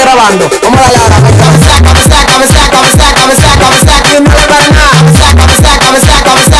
grabando. Vamos a la hora. Cabeza, cabeza, cabeza, cabeza, cabeza, cabeza, cabeza, cabeza, cabeza, cabeza, cabeza, cabeza, cabeza, cabeza,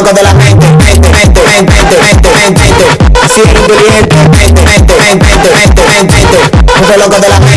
loco de la mente, mente, mente, mente, mente, mente, mente. Así es inteligente, mente, mente, mente, mente, mente, mente. loco de la mente.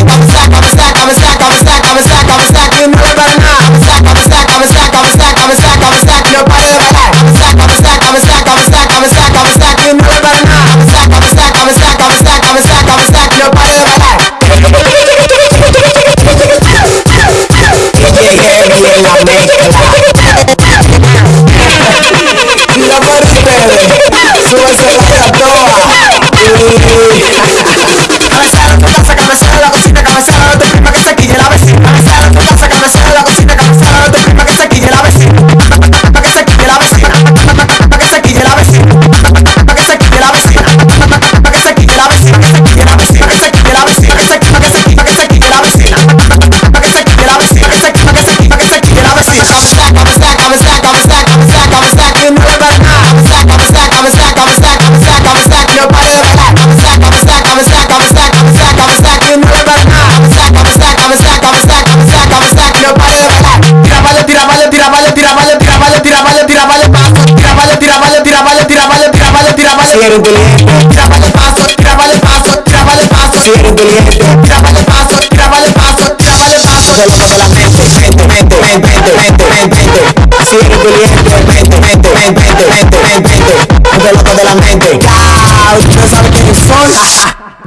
Si eres inteligente, trápale paso, trápale paso, trápale paso. Si eres inteligente, trápale paso, trápale paso, trápale paso. Solo con la mente, mente, mente, mente, mente, mente, mente. Si eres inteligente, mente, mente, mente, mente, mente, mente. Solo con la mente. Chao, no sabes quiénes son.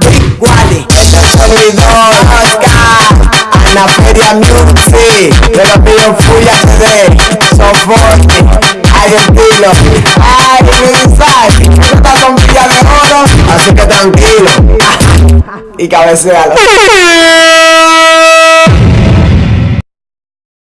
Big Wally, este es servidor Oscar. Ana Feria Music, yo lo pido Fuya TV, son estilo, hay así que tranquilo. y cabecealo.